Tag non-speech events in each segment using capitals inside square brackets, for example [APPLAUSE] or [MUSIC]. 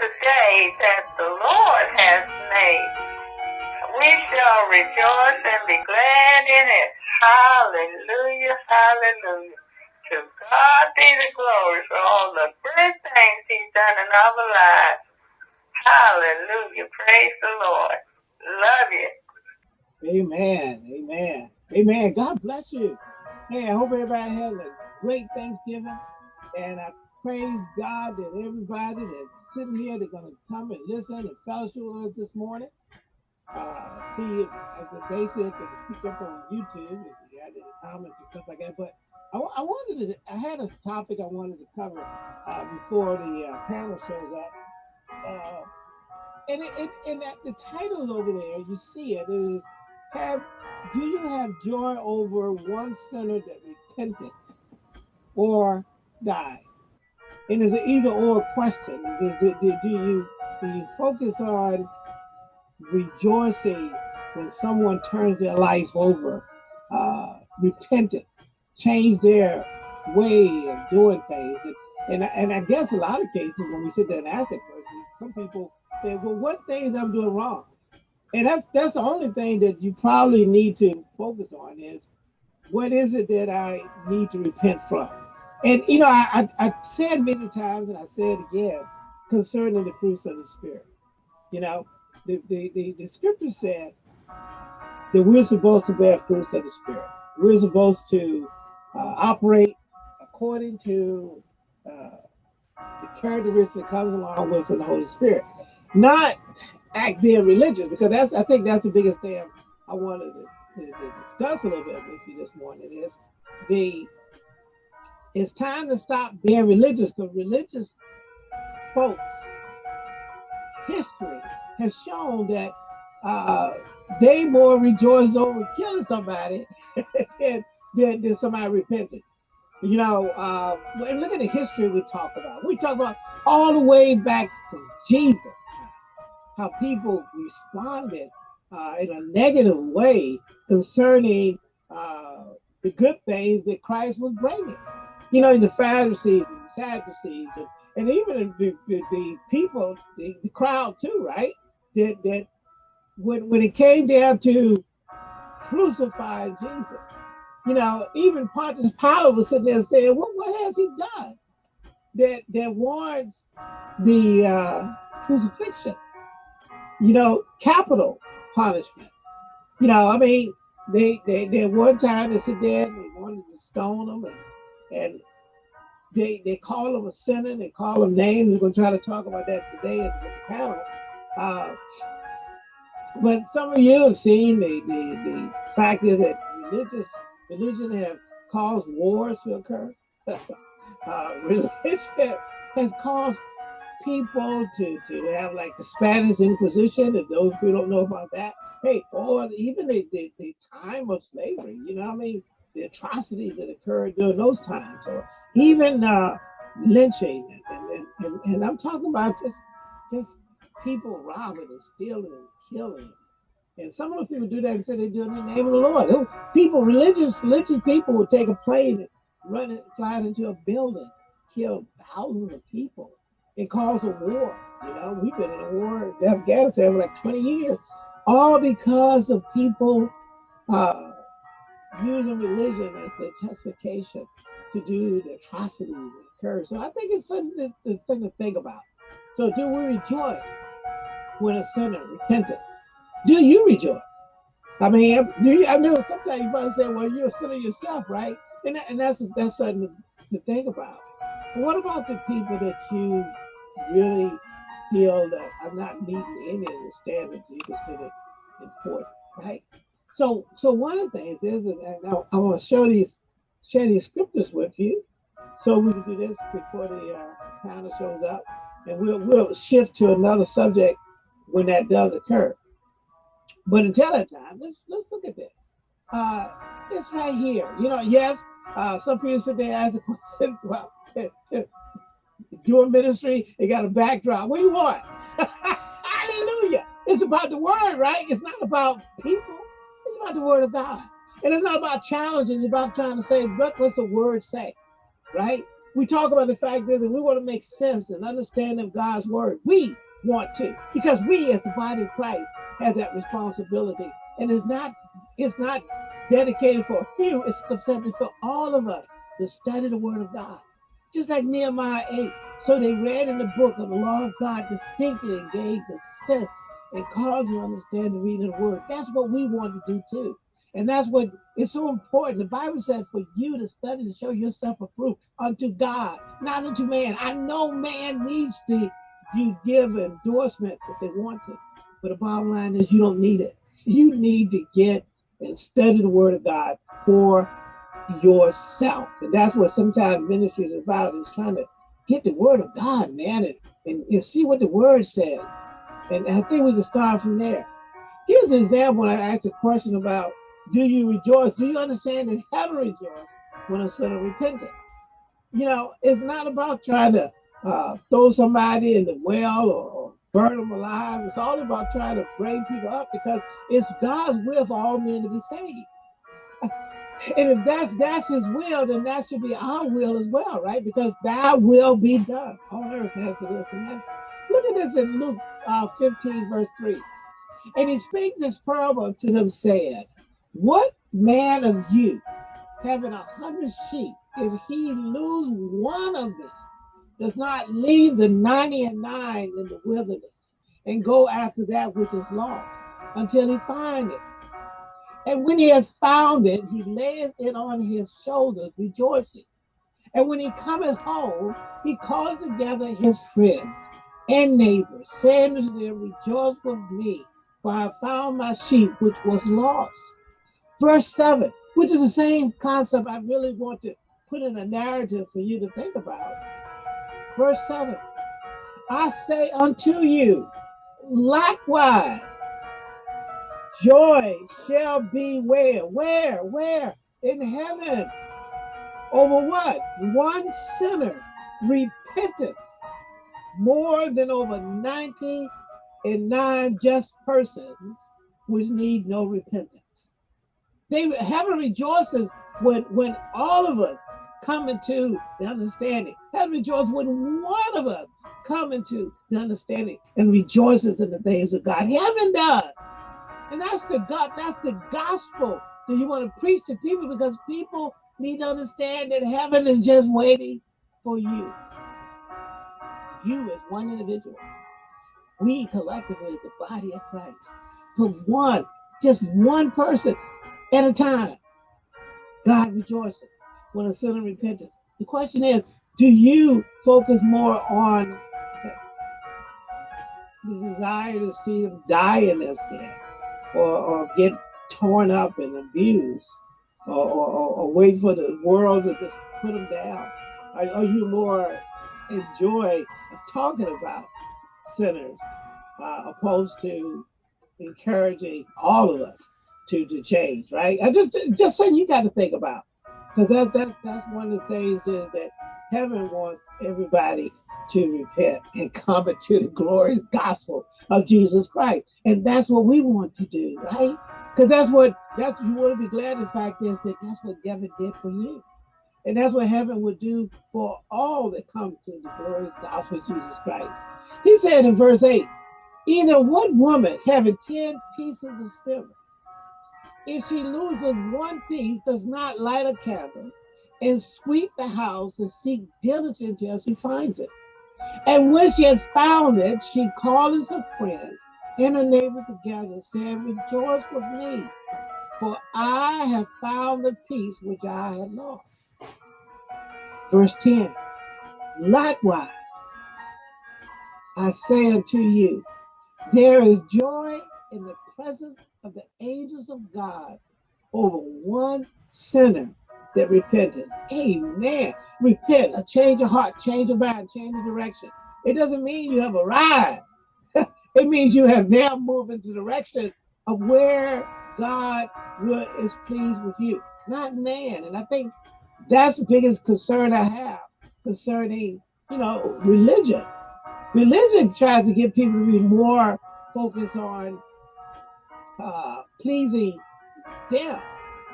the day that the Lord has made. We shall rejoice and be glad in it. Hallelujah, hallelujah. To God be the glory for all the good things he's done in our lives. Hallelujah. Praise the Lord. Love you. Amen. Amen. Amen. God bless you. Hey, I hope everybody has a great Thanksgiving. And I praise God that everybody that's sitting here, they're going to come and listen and fellowship with us this morning. Uh, see if, as a basic and pick up on YouTube if you got any comments and stuff like that. But I, I wanted to, I had a topic I wanted to cover uh, before the uh, panel shows up. Uh, and it, it, and that the title over there, you see it, it is have do you have joy over one sinner that repented or died? And it's an either or question. Is, is, do you do you focus on rejoicing when someone turns their life over, uh, repented, change their way of doing things? And, and, and I guess a lot of cases when we sit there and ask that question, some people say, well, what things I'm doing wrong? And that's that's the only thing that you probably need to focus on is what is it that I need to repent from? And you know, I, I, I said many times, and I said again, concerning the fruits of the spirit. You know, the the, the, the scripture said that we're supposed to bear fruits of the spirit. We're supposed to uh, operate according to uh, the characteristics that comes along with the Holy Spirit, not act being religious, because that's I think that's the biggest thing I wanted to, to, to discuss a little bit with you this morning is the it's time to stop being religious because religious folks history has shown that uh, they more rejoice over killing somebody [LAUGHS] than, than, than somebody repenting. You know, uh, look at the history we talk about. We talk about all the way back from Jesus, how people responded uh, in a negative way concerning uh, the good things that Christ was bringing. You know, the Pharisees and the Sadducees, and, and even the, the, the people, the, the, crowd too, right? That, that when, when it came down to crucifying Jesus, you know, even Pontius Pilate was sitting there saying, "What what has he done that that warrants the uh, crucifixion?" You know, capital punishment. You know, I mean, they they they one time they sit there and they wanted to stone him, and, and they they call him a sinner. They call him names. We're going to try to talk about that today in the panel. Uh, but some of you have seen the, the the fact is that religious religion have caused wars to occur. [LAUGHS] uh, religion has caused people to, to have like the Spanish Inquisition, if those who don't know about that. Hey, or even the, the, the time of slavery, you know what I mean? The atrocities that occurred during those times, or even uh, lynching. And, and, and, and I'm talking about just, just people robbing and stealing and killing and some of those people do that and say they do it in the name of the Lord. People, religious, religious people will take a plane and run it, fly it into a building, kill thousands of people, and cause a war. You know, we've been in a war in Afghanistan for like 20 years, all because of people uh, using religion as a justification to do the atrocities that occur. So I think it's something, it's something to think about. So do we rejoice when a sinner repentance? do you rejoice? I mean, do you, I know sometimes you probably say, well, you're a sinner yourself, right? And, and that's that's something to, to think about. But what about the people that you really feel that I'm not meeting any of the standards you consider important, right? So, so one of the things is, and I, I want to show these, share these scriptures with you, so we can do this before the uh, panel shows up, and we'll we'll shift to another subject when that does occur. But until that time, let's let's look at this. Uh, it's right here. You know, yes, uh, some people sit there and ask the [LAUGHS] question, well, [LAUGHS] doing ministry, they got a backdrop. What do you want? [LAUGHS] Hallelujah. It's about the word, right? It's not about people. About the word of God. And it's not about challenges. It's about trying to say, what, what's the word say? Right? we talk about the fact that we want to make sense and understand of God's word. We want to, because we as the body of Christ have that responsibility. And it's not, it's not dedicated for a few, it's accepted for all of us to study the word of God. Just like Nehemiah 8. So they read in the book of the law of God distinctly and gave the sense and cause you to understand the reading of the word. That's what we want to do too. And that's what is so important. The Bible said for you to study to show yourself approved unto God, not unto man. I know man needs to you give endorsements if they want to, but the bottom line is you don't need it. You need to get and study the word of God for yourself. And that's what sometimes ministry is about, is trying to get the word of God, man, and, and, and see what the word says. And I think we can start from there. Here's an example. I asked a question about do you rejoice? Do you understand and that heaven rejoice when a sinner repents? You know, it's not about trying to uh, throw somebody in the well or, or burn them alive. It's all about trying to bring people up because it's God's will for all men to be saved. [LAUGHS] And if that's that's his will, then that should be our will as well, right? Because that will be done on earth as it is in heaven. Look at this in Luke uh, 15, verse 3. And he spake this parable to them, saying, What man of you, having a hundred sheep, if he lose one of them, does not leave the 90 and 9 in the wilderness and go after that which is lost until he find it. And when he has found it, he lays it on his shoulders, rejoicing. And when he cometh home, he calls together his friends and neighbors, saying to them, Rejoice with me, for I found my sheep which was lost. Verse 7, which is the same concept I really want to put in a narrative for you to think about. Verse 7 I say unto you, likewise, joy shall be where? Where? Where? In heaven. Over what? One sinner repentance more than over 90 and nine just persons which need no repentance. They heaven rejoices when when all of us come into the understanding. Heaven rejoices when one of us come into the understanding and rejoices in the things of God. Heaven does. And that's the God, that's the gospel that you want to preach to people because people need to understand that heaven is just waiting for you. You as one individual. We collectively, the body of Christ, put one, just one person at a time. God rejoices when a sinner repents. The question is, do you focus more on the desire to see them die in their sin or, or get torn up and abused or, or, or, wait for the world to just put them down? Are, are you more enjoy talking about sinners uh, opposed to encouraging all of us to, to change, right? I just just saying you got to think about because that's that's that's one of the things is that heaven wants everybody to repent and come into the glorious gospel of Jesus Christ. And that's what we want to do, right? Because that's what that's you want to be glad the fact is that that's what heaven did for you. And that's what heaven would do for all that come to the glorious gospel of Jesus Christ. He said in verse 8, either what woman having 10 pieces of silver if she loses one piece, does not light a candle and sweep the house and seek diligently until she finds it. And when she has found it, she calls her friends and her neighbors together, saying, Rejoice with me, for I have found the piece which I had lost. Verse 10 Likewise, I say unto you, there is joy in the presence of the angels of God over one sinner that repented. Amen. Repent, a change of heart, change of mind, change of direction. It doesn't mean you have arrived. [LAUGHS] it means you have now moved into the direction of where God is pleased with you, not man. And I think that's the biggest concern I have concerning, you know, religion. Religion tries to get people to be more focused on uh, pleasing them,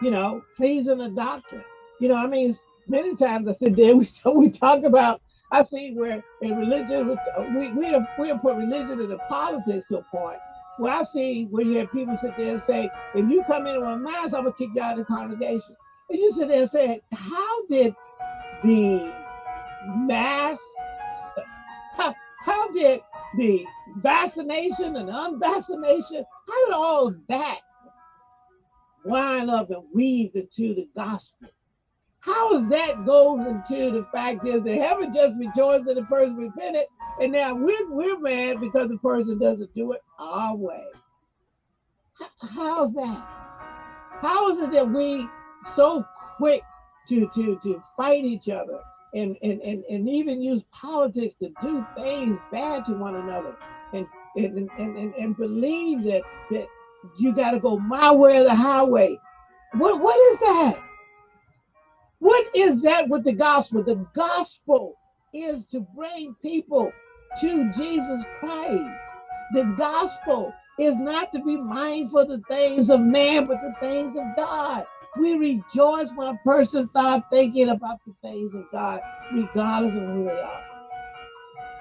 you know, pleasing the doctrine. You know, I mean, many times I sit there, [LAUGHS] we, we talk about, I see where in religion, we, we, have, we have put religion into politics to a point where I see where you have people sit there and say, if you come in with a mask, I'm gonna kick you out of the congregation. You sit there and say, how did the mass, how, how did the vaccination and unvaccination, how did all that line up and weave into the gospel? How is that goes into the fact is that heaven just rejoiced that the person repented, and now we're, we're mad because the person doesn't do it our way. How's that? How is it that we so quick to to to fight each other and and and, and even use politics to do things bad to one another and and and, and, and believe that that you got to go my way or the highway. What what is that? What is that with the gospel? The gospel is to bring people to Jesus Christ. The gospel is not to be mindful of the things of man, but the things of God. We rejoice when a person starts thinking about the things of God, regardless of who they are.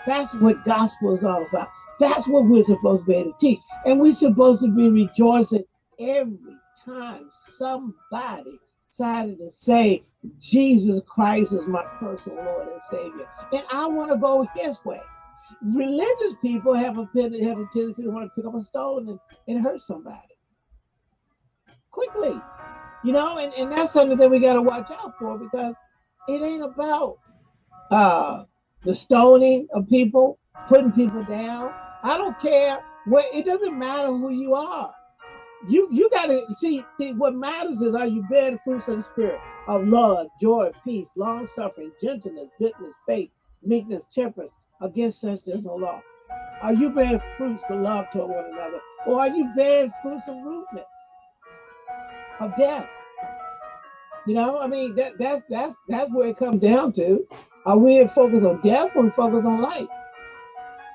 That's what gospel is all about. That's what we're supposed to be able to teach. And we're supposed to be rejoicing every time somebody decided to say, Jesus Christ is my personal Lord and Savior. And I want to go his way. Religious people have a, have a tendency to want to pick up a stone and, and hurt somebody quickly. You know, and, and that's something that we got to watch out for because it ain't about uh, the stoning of people, putting people down. I don't care what, it doesn't matter who you are you you gotta see see what matters is are you bear the fruits of the spirit of love, joy, peace, long suffering, gentleness, goodness, faith, meekness, temperance. Against such there's no law. Are you bearing fruits of love toward one another, or are you bearing fruits of rudeness, of death? You know, I mean that that's that's that's where it comes down to. Are we focused on death or we focus on life?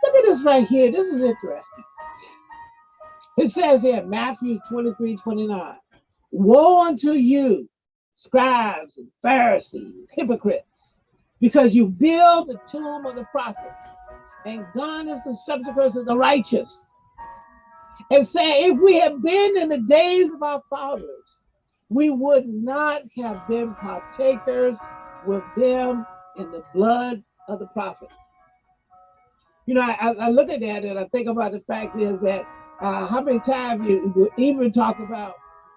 Look at this right here. This is interesting. It says here, Matthew 23, 29. Woe unto you, scribes and Pharisees, hypocrites, because you build the tomb of the prophets and God is the sepulchres of the righteous. And say, if we had been in the days of our fathers, we would not have been partakers with them in the blood of the prophets. You know, I, I look at that and I think about the fact is that uh, how many times you even talk about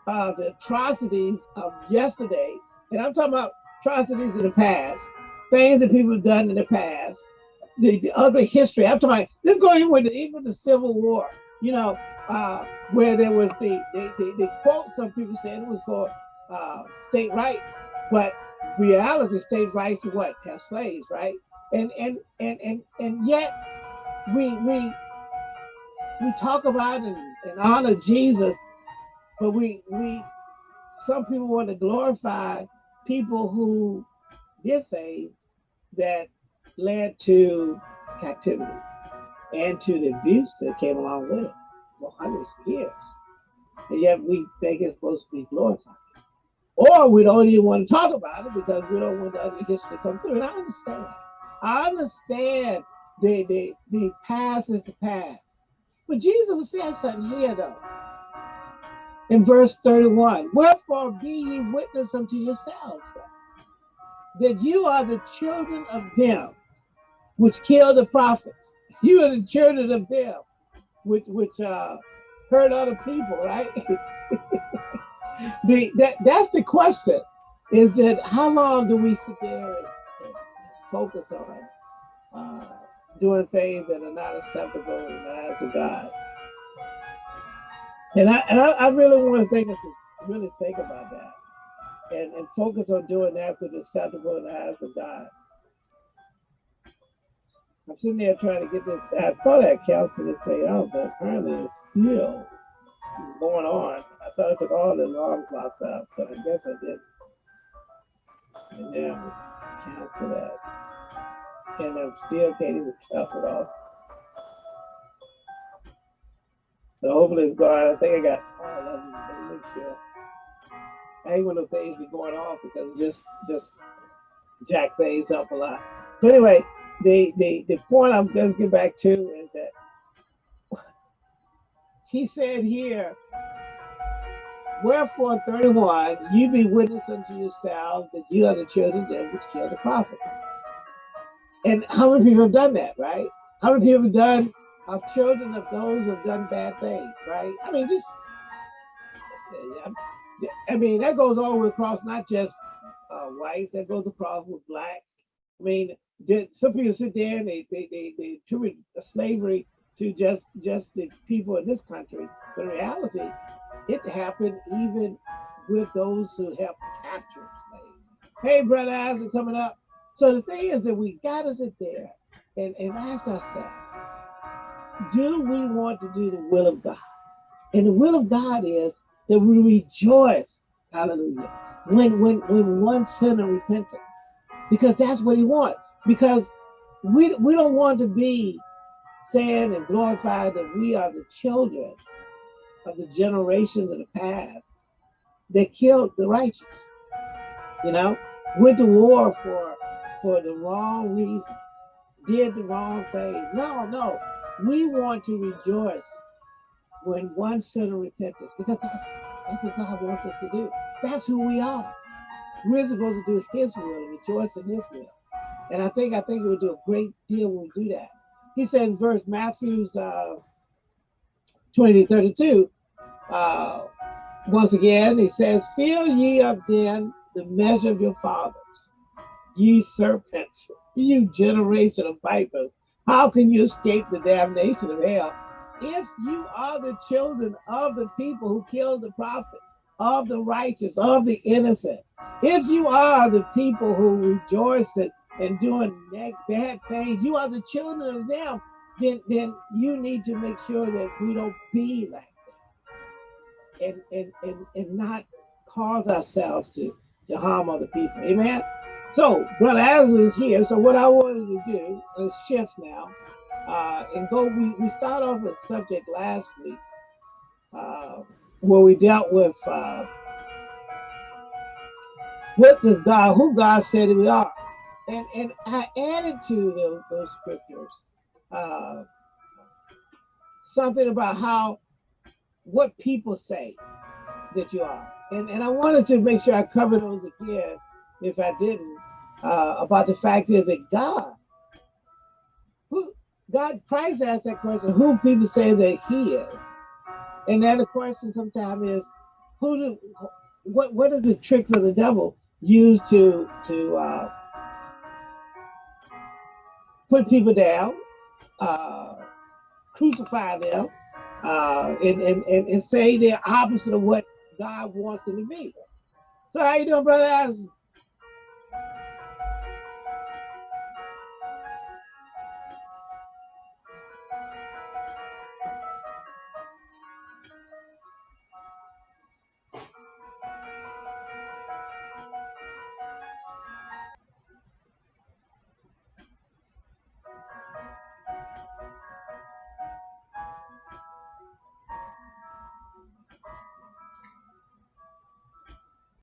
uh, the atrocities of yesterday, and I'm talking about atrocities in the past, things that people have done in the past, the, the other history. Talking about this going with the, even the Civil War, you know, uh, where there was the, the, the, the quote some people said it was for uh, state rights, but reality, state rights to what? Have slaves, right? And and and and and yet we we we talk about and, and honor Jesus, but we we some people want to glorify people who did things that led to captivity and to the abuse that came along with it for hundreds of years. And yet we think it's supposed to be glorified. Or we don't even want to talk about it because we don't want the other history to come through. And I understand. I understand the, the, the past is the past. But Jesus said something here though. In verse 31, wherefore be ye witness unto yourselves that you are the children of them which killed the prophets. [LAUGHS] You are the children of them which which uh hurt other people, right? [LAUGHS] the that that's the question. Is that how long do we sit there and, and focus on uh, doing things that are not acceptable in the eyes of God. And I and I, I really want to think really think about that and, and focus on doing that which is acceptable in the eyes of God. I'm sitting there trying to get this. I thought I canceled this thing out, but apparently it's still going on. I thought I took all the alarm clocks out, but I guess I did. And now cancel that and I'm still can't even count it off. So hopefully it's gone. I think I got all of them. Make sure. I hate when the things be going off because just just jack things up a lot. But anyway, the the the point I'm to get back to is that [LAUGHS] he said here, wherefore 31, you be witness unto yourselves that you are the children of them which killed the prophets. And how many people have done that, right? How many people have done are children of those who have done bad things, right? I mean, just I mean that goes all the way across, not just uh, whites, that goes across with blacks. I mean, some people sit there and they they they, they attribute slavery to just just the people in this country, but in reality, it happened even with those who helped capture slaves. Hey, brother Isaac, coming up. So the thing is that we got to sit there and, and ask ourselves, do we want to do the will of God? And the will of God is that we rejoice, hallelujah, when when when one sinner repentance. Because that's what he wants. Because we we don't want to be saying and glorified that we are the children of the generations of the past that killed the righteous. You know, went to war for for the wrong reason, did the wrong thing. No, no. We want to rejoice when one sinner repents because that's that's what God wants us to do. That's who we are. We're supposed to do His will, and rejoice in His will. And I think I think we'll do a great deal when we do that. He said in verse Matthew's uh, 20 32, uh, once again, he says, Fill ye up then the measure of your fathers, ye serpents, you generation of vipers. How can you escape the damnation of hell? If you are the children of the people who killed the prophet, of the righteous, of the innocent, if you are the people who rejoice and, doing bad things, you are the children of them, then, then you need to make sure that we don't be like that and, and, and, and not cause ourselves to, to harm other people. Amen. So, Brother Azza is here. So, what I wanted to do is shift now uh, and go. We, we start off with subject last week uh, where we dealt with uh, what does God, who God said we are. And, and I added to those, those scriptures uh, something about how, what people say that you are. And, and I wanted to make sure I cover those again if I didn't uh, about the fact is that God, who God, Christ asked that question, who people say that He is, and then the question sometimes is, who do, what what is the tricks of the devil used to to uh, put people down, uh, crucify them, uh, and, and, and, and say they're opposite of what God wants them to be. So how you doing, brother?